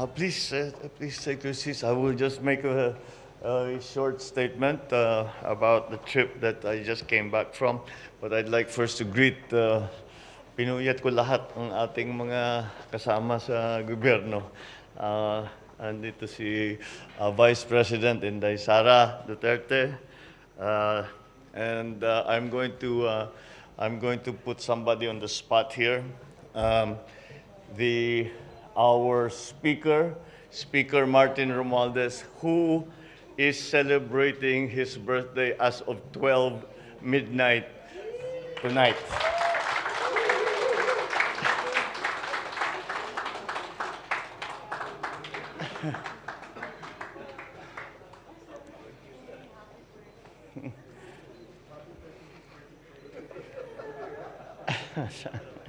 Uh, please, uh, please take your seats. I will just make a, a short statement uh, about the trip that I just came back from. But I'd like first to greet, uh, pinuyat ko lahat ng ating mga kasama sa gobyerno. Uh, andito si uh, Vice President Inday Sara Duterte. Uh, and uh, I'm going to uh, I'm going to put somebody on the spot here. Um, the our speaker, Speaker Martin Romualdez, who is celebrating his birthday as of 12 midnight tonight.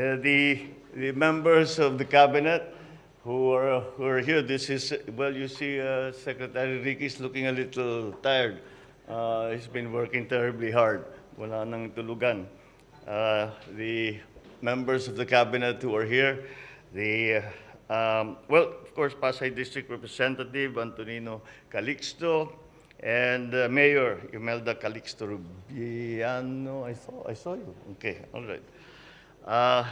the, the members of the cabinet who are, who are here, this is, well, you see uh, Secretary Ricky is looking a little tired. Uh, he's been working terribly hard. Wala nang tulugan. Uh, the members of the cabinet who are here, the, um, well, of course, Pasay District Representative Antonino Calixto, and uh, Mayor Imelda Calixto Rubiano. I saw, I saw you. Okay, all right. Uh,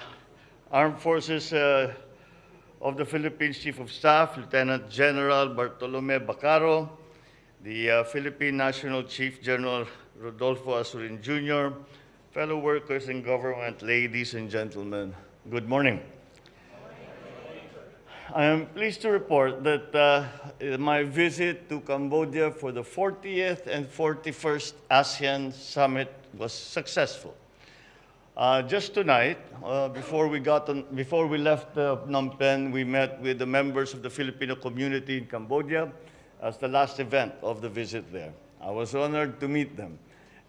Armed Forces uh, of the Philippines Chief of Staff, Lieutenant General Bartolome Bacarro, the uh, Philippine National Chief General Rodolfo Azurin Jr., fellow workers in government, ladies and gentlemen, good morning. I am pleased to report that uh, my visit to Cambodia for the 40th and 41st ASEAN Summit was successful. Uh, just tonight, uh, before we got on, before we left uh, Phnom Penh, we met with the members of the Filipino community in Cambodia as the last event of the visit there. I was honored to meet them,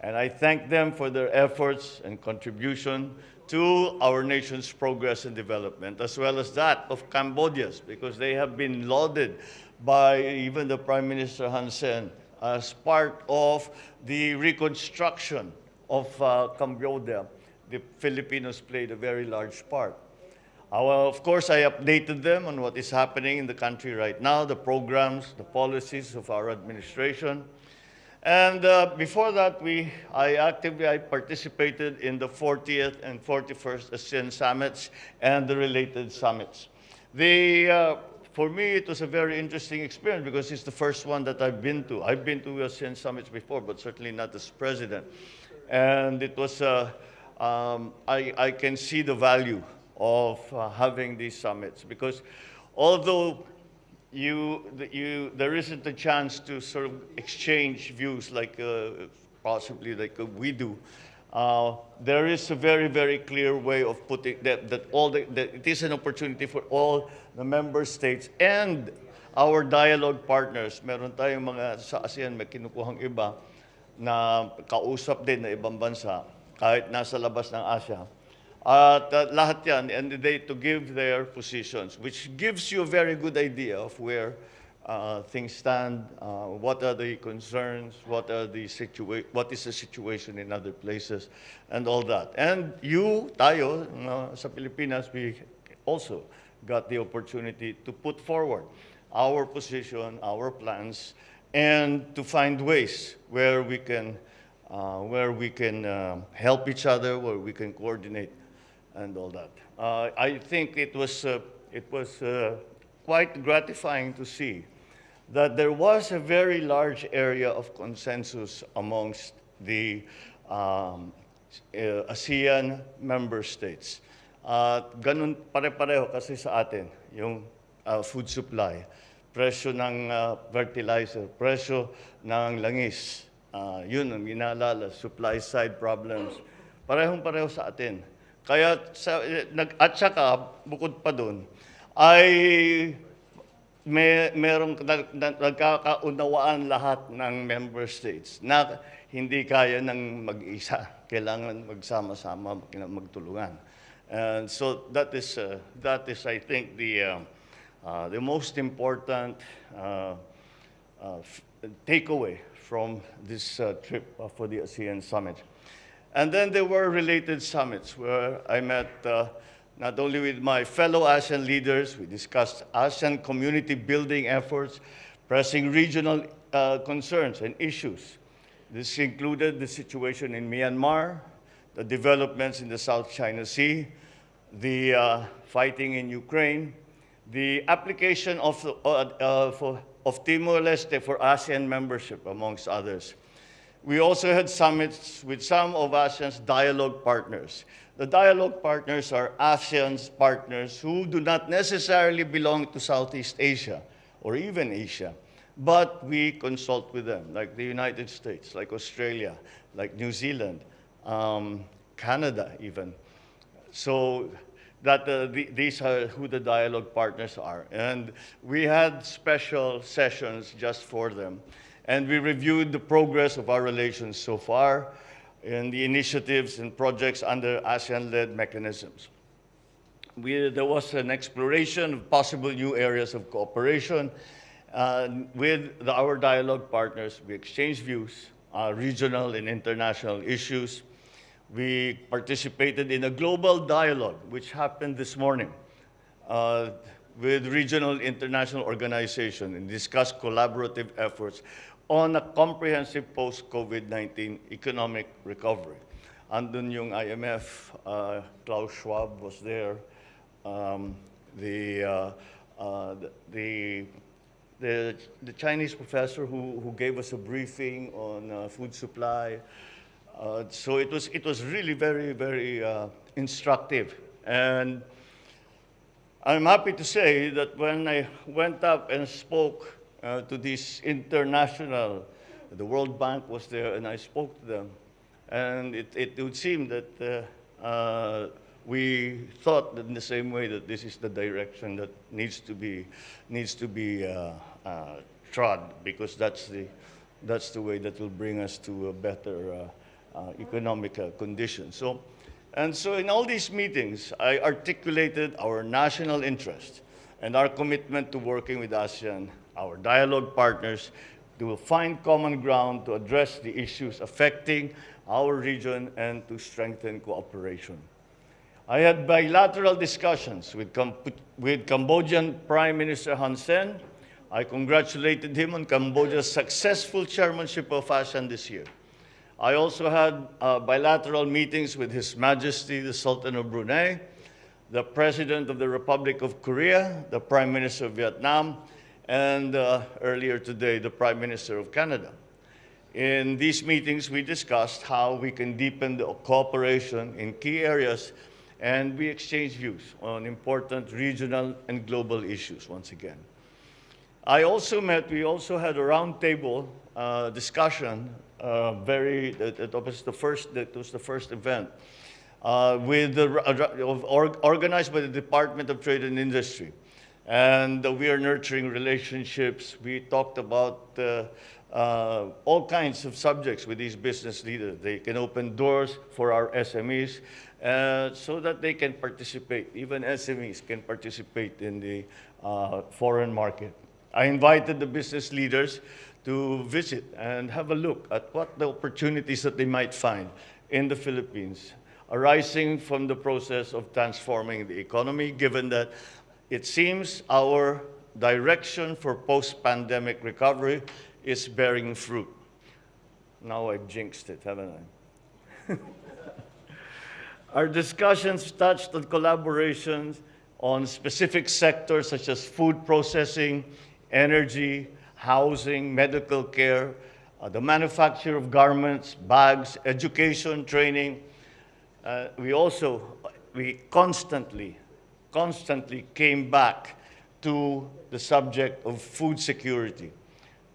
and I thank them for their efforts and contribution to our nation's progress and development, as well as that of Cambodia's, because they have been lauded by even the Prime Minister Hun Sen as part of the reconstruction of uh, Cambodia the Filipinos played a very large part. Uh, of course, I updated them on what is happening in the country right now, the programs, the policies of our administration. And uh, before that, we, I actively I participated in the 40th and 41st ASEAN summits and the related summits. The, uh, for me, it was a very interesting experience because it's the first one that I've been to. I've been to ASEAN summits before, but certainly not as president. And it was uh, um, I, I, can see the value of uh, having these summits because although you, you, there isn't a chance to sort of exchange views like uh, possibly like uh, we do, uh, there is a very, very clear way of putting that, that all the, that it is an opportunity for all the member states and our dialogue partners. Meron tayong mga sa ASEAN, may kinukuhang iba na kausap din na ibang bansa kahit nasa labas ng Asia. At uh, lahat yan, and they to give their positions, which gives you a very good idea of where uh, things stand, uh, what are the concerns, what are the what is the situation in other places, and all that. And you, tayo, uh, sa Pilipinas, we also got the opportunity to put forward our position, our plans, and to find ways where we can uh, where we can uh, help each other, where we can coordinate and all that. Uh, I think it was, uh, it was uh, quite gratifying to see that there was a very large area of consensus amongst the um, uh, ASEAN member states. At ganun pare-pareho kasi sa atin, yung food supply, presyo ng fertilizer, presyo ng langis, Uh, yun ang inaalala, supply side problems. Parehong-pareho sa atin. Kaya, sa, nag, at saka, bukod pa doon, ay may merong nagkakaunawaan lahat ng member states na hindi kaya ng mag-isa. Kailangan magsama-sama, magtulungan. And so that is, uh, that is I think, the, uh, uh, the most important uh, uh, takeaway from this uh, trip for the ASEAN summit. And then there were related summits where I met uh, not only with my fellow ASEAN leaders, we discussed ASEAN community building efforts, pressing regional uh, concerns and issues. This included the situation in Myanmar, the developments in the South China Sea, the uh, fighting in Ukraine, the application of, uh, uh, for, of Timor-Leste for ASEAN membership, amongst others. We also had summits with some of ASEAN's dialogue partners. The dialogue partners are ASEAN's partners who do not necessarily belong to Southeast Asia or even Asia, but we consult with them, like the United States, like Australia, like New Zealand, um, Canada even. So that the, these are who the dialogue partners are. And we had special sessions just for them. And we reviewed the progress of our relations so far and the initiatives and projects under ASEAN-led mechanisms. We, there was an exploration of possible new areas of cooperation. Uh, with the, our dialogue partners, we exchanged views, uh, regional and international issues, we participated in a global dialogue, which happened this morning uh, with regional international organizations and discussed collaborative efforts on a comprehensive post-COVID-19 economic recovery. Andun yung IMF, uh, Klaus Schwab was there, um, the, uh, uh, the, the, the, Chinese professor who, who gave us a briefing on uh, food supply, uh, so it was, it was really very, very uh, instructive. And I'm happy to say that when I went up and spoke uh, to this international, the World Bank was there and I spoke to them. And it, it would seem that uh, uh, we thought in the same way that this is the direction that needs to be, needs to be trod because that's the, that's the way that will bring us to a better uh, economic uh, conditions. So, and so in all these meetings, I articulated our national interest and our commitment to working with ASEAN, our dialogue partners, to find common ground to address the issues affecting our region and to strengthen cooperation. I had bilateral discussions with, with Cambodian Prime Minister Hun Sen. I congratulated him on Cambodia's successful chairmanship of ASEAN this year. I also had uh, bilateral meetings with His Majesty the Sultan of Brunei, the President of the Republic of Korea, the Prime Minister of Vietnam, and uh, earlier today, the Prime Minister of Canada. In these meetings, we discussed how we can deepen the cooperation in key areas, and we exchanged views on important regional and global issues once again. I also met, we also had a roundtable uh, discussion uh, very, that, was the first, that was the first event, uh, with the, uh, organized by the Department of Trade and Industry. And we are nurturing relationships. We talked about uh, uh, all kinds of subjects with these business leaders. They can open doors for our SMEs uh, so that they can participate. Even SMEs can participate in the uh, foreign market. I invited the business leaders to visit and have a look at what the opportunities that they might find in the Philippines arising from the process of transforming the economy, given that it seems our direction for post-pandemic recovery is bearing fruit. Now I've jinxed it, haven't I? Our discussions touched on collaborations on specific sectors such as food processing, energy, housing, medical care, uh, the manufacture of garments, bags, education, training. Uh, we also, we constantly, constantly came back to the subject of food security,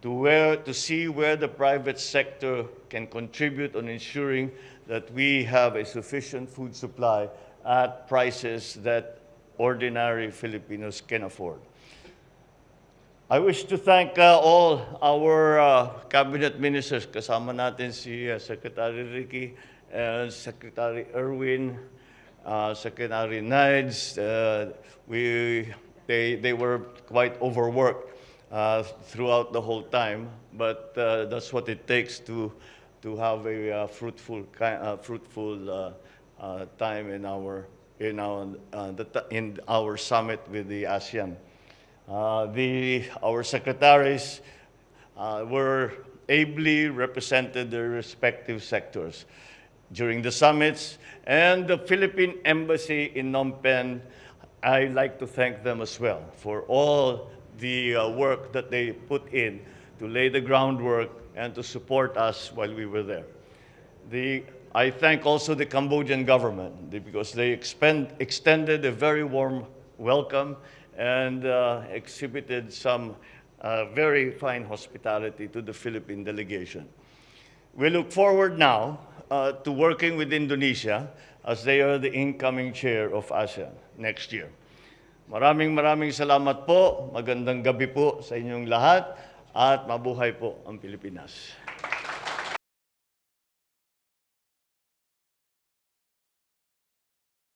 to, where, to see where the private sector can contribute on ensuring that we have a sufficient food supply at prices that ordinary Filipinos can afford. I wish to thank uh, all our uh, cabinet ministers. Kasama natin si uh, Secretary Ricky, uh, Secretary Erwin, uh, Secretary Nides. Uh, we, they, they were quite overworked uh, throughout the whole time, but uh, that's what it takes to, to have a uh, fruitful, uh, fruitful uh, uh, time in our, in, our, uh, the, in our summit with the ASEAN. Uh, the, our secretaries uh, were ably represented their respective sectors during the summits, and the Philippine Embassy in Phnom Penh, I'd like to thank them as well for all the uh, work that they put in to lay the groundwork and to support us while we were there. The, I thank also the Cambodian government because they expend, extended a very warm welcome and uh, exhibited some uh, very fine hospitality to the Philippine delegation. We look forward now uh, to working with Indonesia as they are the incoming chair of ASEAN next year. Maraming maraming salamat po, magandang gabi po sa inyong lahat, at mabuhay po ang Pilipinas.